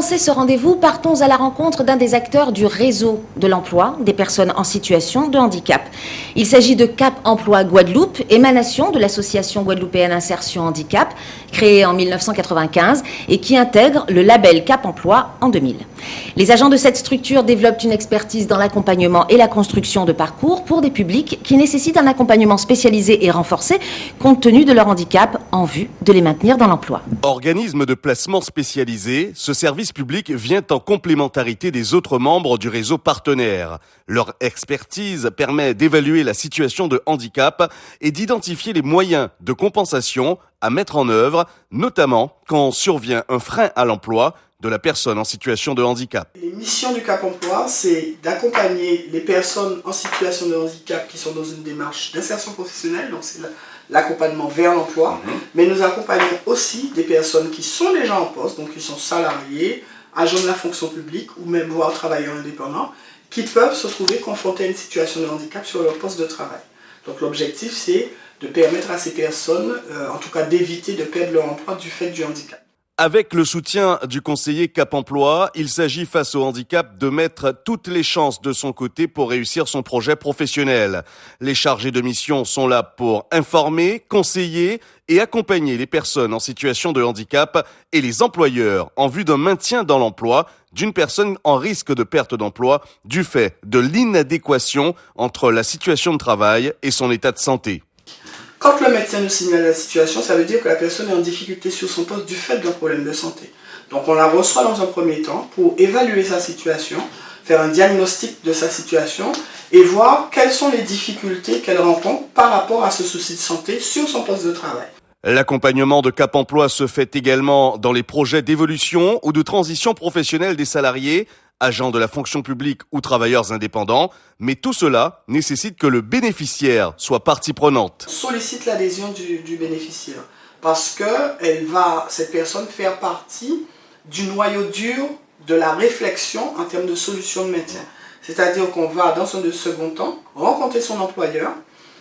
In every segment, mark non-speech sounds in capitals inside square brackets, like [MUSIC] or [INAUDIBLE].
commencer ce rendez-vous, partons à la rencontre d'un des acteurs du réseau de l'emploi des personnes en situation de handicap. Il s'agit de Cap Emploi Guadeloupe, émanation de l'association guadeloupéenne Insertion Handicap, créée en 1995 et qui intègre le label Cap Emploi en 2000. Les agents de cette structure développent une expertise dans l'accompagnement et la construction de parcours pour des publics qui nécessitent un accompagnement spécialisé et renforcé compte tenu de leur handicap en vue de les maintenir dans l'emploi. Organisme de placement spécialisé, ce service public vient en complémentarité des autres membres du réseau partenaire. Leur expertise permet d'évaluer la situation de handicap et d'identifier les moyens de compensation à mettre en œuvre, notamment quand survient un frein à l'emploi de la personne en situation de handicap. Les missions du Cap Emploi, c'est d'accompagner les personnes en situation de handicap qui sont dans une démarche d'insertion professionnelle, donc c'est l'accompagnement vers l'emploi, mhm. mais nous accompagnons aussi des personnes qui sont déjà en poste, donc qui sont salariés, agents de la fonction publique ou même voire travailleurs indépendants, qui peuvent se trouver confrontés à une situation de handicap sur leur poste de travail. Donc l'objectif, c'est de permettre à ces personnes, euh, en tout cas d'éviter de perdre leur emploi du fait du handicap. Avec le soutien du conseiller Cap Emploi, il s'agit face au handicap de mettre toutes les chances de son côté pour réussir son projet professionnel. Les chargés de mission sont là pour informer, conseiller et accompagner les personnes en situation de handicap et les employeurs en vue d'un maintien dans l'emploi d'une personne en risque de perte d'emploi du fait de l'inadéquation entre la situation de travail et son état de santé. Quand le médecin nous signale la situation, ça veut dire que la personne est en difficulté sur son poste du fait d'un problème de santé. Donc on la reçoit dans un premier temps pour évaluer sa situation, faire un diagnostic de sa situation et voir quelles sont les difficultés qu'elle rencontre par rapport à ce souci de santé sur son poste de travail. L'accompagnement de Cap Emploi se fait également dans les projets d'évolution ou de transition professionnelle des salariés agents de la fonction publique ou travailleurs indépendants, mais tout cela nécessite que le bénéficiaire soit partie prenante. Sollicite l'adhésion du, bénéficiaire parce que cette personne faire partie du noyau dur de la réflexion en termes de solutions de maintien. C'est-à-dire qu'on va, dans un second temps, rencontrer son employeur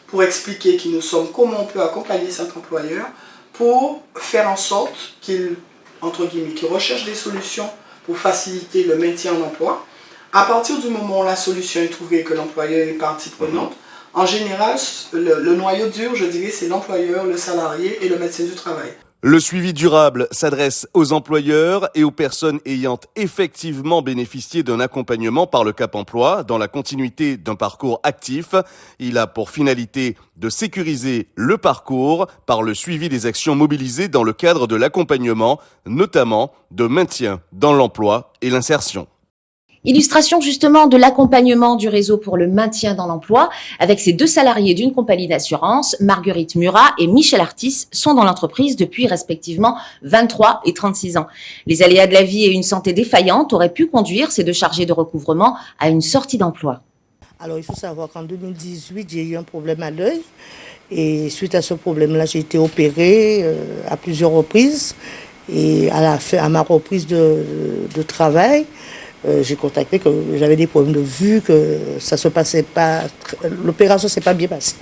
pour expliquer qui nous sommes, comment on peut accompagner cet employeur pour faire en sorte qu'il, entre guillemets, qu'il recherche des solutions pour faciliter le maintien en emploi. À partir du moment où la solution est trouvée que l'employeur est partie prenante, en général, le, le noyau dur, je dirais, c'est l'employeur, le salarié et le médecin du travail. Le suivi durable s'adresse aux employeurs et aux personnes ayant effectivement bénéficié d'un accompagnement par le Cap Emploi dans la continuité d'un parcours actif. Il a pour finalité de sécuriser le parcours par le suivi des actions mobilisées dans le cadre de l'accompagnement, notamment de maintien dans l'emploi et l'insertion. Illustration justement de l'accompagnement du réseau pour le maintien dans l'emploi avec ces deux salariés d'une compagnie d'assurance, Marguerite Murat et Michel Artis, sont dans l'entreprise depuis respectivement 23 et 36 ans. Les aléas de la vie et une santé défaillante auraient pu conduire ces deux chargés de recouvrement à une sortie d'emploi. Alors il faut savoir qu'en 2018, j'ai eu un problème à l'œil et suite à ce problème-là, j'ai été opérée euh, à plusieurs reprises et à, ma reprise de travail, euh, j'ai contacté que j'avais des problèmes de vue, que ça se passait pas, l'opération s'est pas bien passée.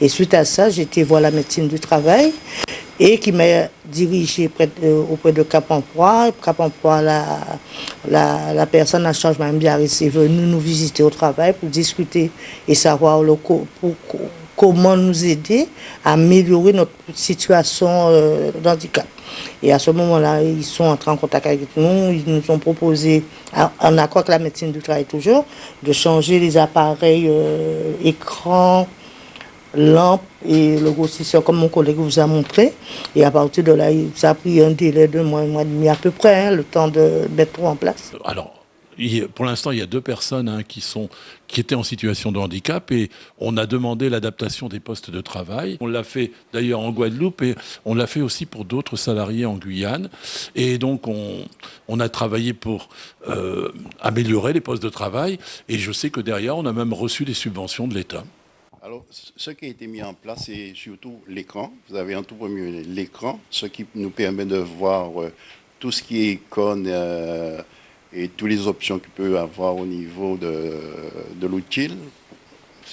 Et suite à ça, j'ai été voir la médecine du travail et qui m'a dirigé auprès de Cap Emploi. Cap Emploi, la, la, la personne en charge, Mme Biarritz, est venue nous visiter au travail pour discuter et savoir le, pour, comment nous aider à améliorer notre situation euh, d'handicap. Et à ce moment-là, ils sont entrés en contact avec nous, ils nous ont proposé, en accord avec la médecine du travail toujours, de changer les appareils euh, écran, lampe et le grossisseur comme mon collègue vous a montré. Et à partir de là, ça a pris un délai de mois, un mois et demi à peu près, hein, le temps de mettre tout en place. Alors, pour l'instant, il y a deux personnes hein, qui, sont, qui étaient en situation de handicap et on a demandé l'adaptation des postes de travail. On l'a fait d'ailleurs en Guadeloupe et on l'a fait aussi pour d'autres salariés en Guyane. Et donc, on, a travaillé pour euh, améliorer les postes de travail et je sais que derrière, on a même reçu des subventions de l'État. Alors, ce qui a été mis en place, c'est surtout l'écran. Vous avez en tout premier l'écran, ce qui nous permet de voir euh, tout ce qui est icône. Euh, et toutes les options qu'il peut avoir au niveau de, de l'outil.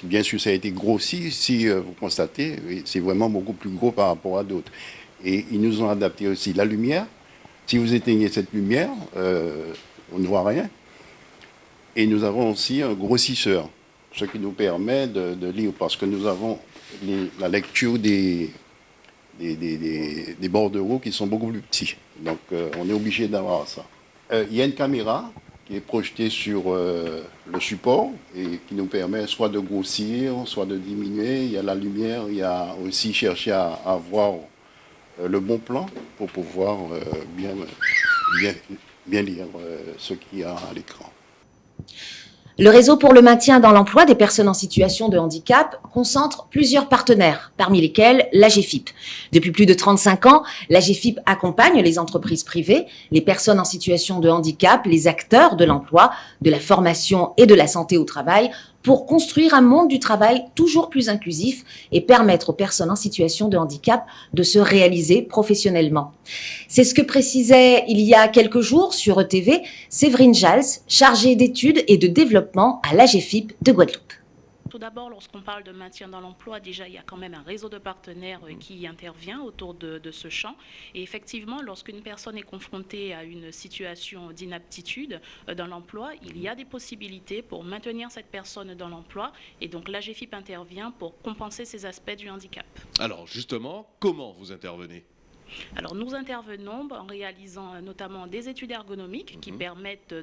Bien sûr, ça a été grossi, si euh, vous constatez, c'est vraiment beaucoup plus gros par rapport à d'autres. Et ils nous ont adapté aussi la lumière, Si vous éteignez cette lumière, on ne voit rien. Et nous avons aussi un grossisseur, ce qui nous permet de, lire, parce que nous avons la lecture des, des, des, des, bordereaux qui sont beaucoup plus petits. Donc on est obligé d'avoir ça. Il y a une caméra qui est projeté sur euh, le support et qui nous permet soit de grossir, soit de diminuer. Il y a la lumière, il y a aussi chercher à, avoir euh, le bon plan pour pouvoir euh, bien, bien, lire ce qu'il y a à l'écran. Le réseau pour le maintien dans l'emploi des personnes en situation de handicap concentre plusieurs partenaires, parmi lesquels l'AGFIP. Depuis plus de 35 ans, l'AGFIP accompagne les entreprises privées, les personnes en situation de handicap, les acteurs de l'emploi, de la formation et de la santé au travail pour construire un monde du travail toujours plus inclusif et permettre aux personnes en situation de handicap de se réaliser professionnellement. C'est ce que précisait il y a quelques jours sur ETV Séverine Jals, chargée d'études et de développement à l'AGFIP de Guadeloupe. Tout d'abord, lorsqu'on parle de maintien dans l'emploi, déjà, il y a quand même un réseau de partenaires euh, qui intervient autour de, ce champ. Et effectivement, lorsqu'une personne est confrontée à une situation d'inaptitude euh, dans l'emploi, il y a des possibilités pour maintenir cette personne dans l'emploi. Et donc, l'AGFIP intervient pour compenser ces aspects du handicap. Alors, justement, comment vous intervenez? Alors nous intervenons en réalisant euh, notamment des études ergonomiques qui mhm. permettent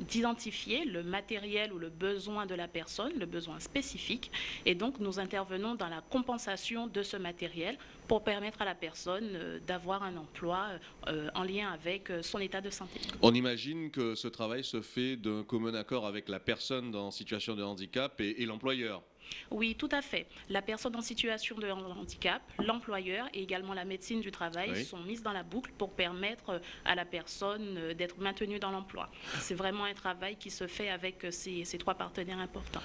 d'identifier le matériel ou le besoin de la personne, le besoin spécifique, et donc nous intervenons dans la compensation de ce matériel pour permettre à la personne euh, d'avoir un emploi euh, en lien avec son état de santé. On imagine que ce travail se fait d'un commun accord avec la personne en situation de handicap et l'employeur. Oui, tout à fait. La personne en situation de handicap, l'employeur et également la médecine du travail sont mises dans la boucle pour permettre à la personne euh, d'être maintenue dans l'emploi. C'est vraiment un travail qui se fait avec euh, ces, ces trois partenaires importants.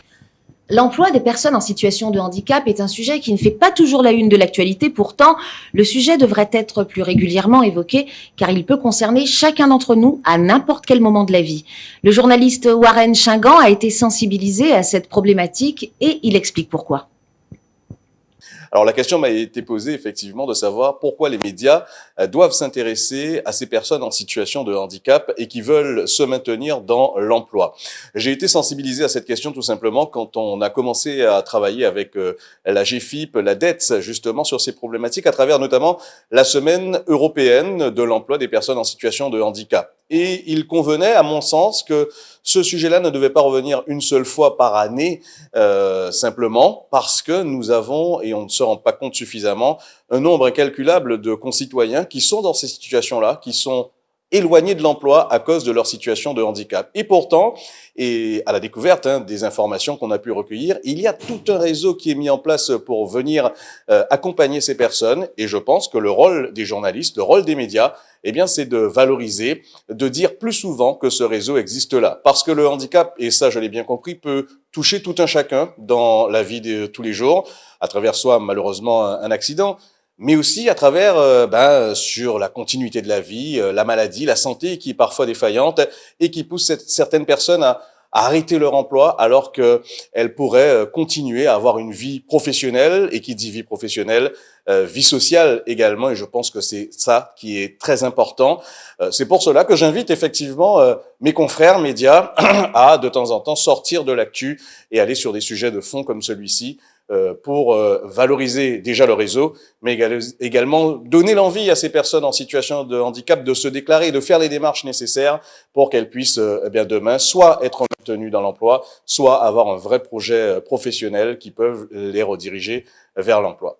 L'emploi des personnes en situation de handicap est un sujet qui ne fait pas toujours la une de l'actualité. Pourtant, le sujet devrait être plus régulièrement évoqué car il peut concerner chacun d'entre nous à n'importe quel moment de la vie. Le journaliste Warren Chingan a été sensibilisé à cette problématique et il explique pourquoi. Alors la question m'a été posée effectivement de savoir pourquoi les médias euh, doivent s'intéresser à ces personnes en situation de handicap et qui veulent se maintenir dans l'emploi. J'ai été sensibilisé à cette question tout simplement quand on a commencé à travailler avec euh, la GFIP, la DETS, justement sur ces problématiques à travers notamment la semaine européenne de l'emploi des personnes en situation de handicap. Et il convenait, à mon sens, que ce sujet-là ne devait pas revenir une seule fois par année, euh, simplement parce que nous avons, et on ne se rend pas compte suffisamment, un nombre incalculable de concitoyens qui sont dans ces situations-là, qui sont éloignés de l'emploi à cause de leur situation de handicap. Et pourtant, et à la découverte hein, des informations qu'on a pu recueillir, il y a tout un réseau qui est mis en place pour venir euh, accompagner ces personnes. Et je pense que le rôle des journalistes, le rôle des médias, eh bien, c'est de valoriser, de dire plus souvent que ce réseau existe là. Parce que le handicap, et ça je l'ai bien compris, peut toucher tout un chacun dans la vie de tous les jours, à travers soit malheureusement un accident, mais aussi à travers euh, ben, sur la continuité de la vie, euh, la maladie, la santé qui est parfois défaillante et qui pousse certaines personnes à, arrêter leur emploi alors qu'elles pourraient euh, continuer à avoir une vie professionnelle et qui dit vie professionnelle, vie sociale également et je pense que c'est ça qui est très important. c'est pour cela que j'invite effectivement mes confrères médias [CLEARS THROAT] à de temps en temps sortir de l'actu et aller sur des sujets de fond comme celui-ci pour euh, valoriser déjà le réseau, mais également donner l'envie à ces personnes en situation de handicap de se déclarer, de faire les démarches nécessaires pour qu'elles puissent euh, eh bien demain soit être maintenues dans l'emploi, soit avoir un vrai projet professionnel qui peuvent les rediriger vers l'emploi.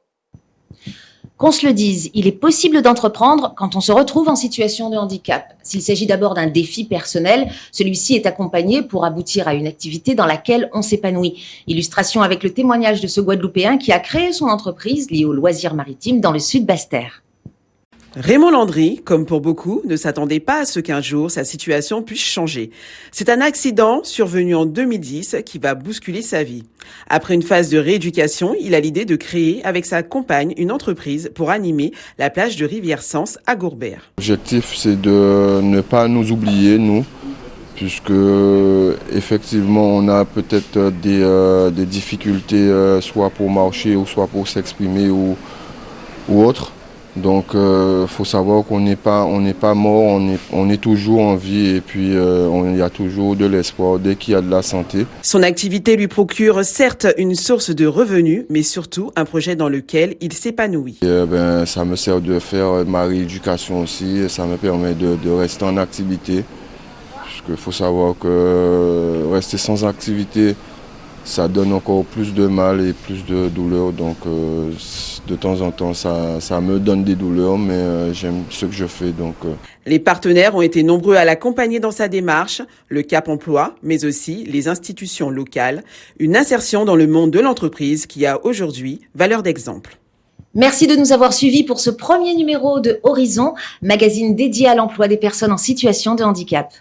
Qu'on se le dise, il est possible d'entreprendre quand on se retrouve en situation de handicap. S'il s'agit d'abord d'un défi personnel, celui-ci est accompagné pour aboutir à une activité dans laquelle on s'épanouit. Illustration avec le témoignage de ce Guadeloupéen qui a créé son entreprise liée aux loisirs maritimes dans le sud Basse-Terre. Raymond Landry, comme pour beaucoup, ne s'attendait pas à ce qu'un jour sa situation puisse changer. C'est un accident survenu en 2010 qui va bousculer sa vie. Après une phase de rééducation, il a l'idée de créer avec sa compagne une entreprise pour animer la plage de Rivière-Sens à Gourbert. L'objectif, c'est de ne pas nous oublier, nous, puisque effectivement on a peut-être des, euh, difficultés euh, soit pour marcher ou soit pour s'exprimer ou, ou autre. Donc il euh, faut savoir qu'on n'est pas, on pas mort, on est, on est toujours en vie et puis euh, il y a toujours de l'espoir dès qu'il y a de la santé. Son activité lui procure certes une source de revenus, mais surtout un projet dans lequel il s'épanouit. ben, ça me sert de faire ma rééducation aussi, ça me permet de, de rester en activité. Parce qu'il faut savoir que rester sans activité, ça donne encore plus de mal et plus de douleur. Donc euh, de temps en temps, ça, ça, me donne des douleurs, mais euh, j'aime ce que je fais. Donc, euh. Les partenaires ont été nombreux à l'accompagner dans sa démarche, le Cap Emploi, mais aussi les institutions locales, une insertion dans le monde de l'entreprise qui a aujourd'hui valeur d'exemple. Merci de nous avoir suivis pour ce premier numéro de Horizon, magazine dédié à l'emploi des personnes en situation de handicap.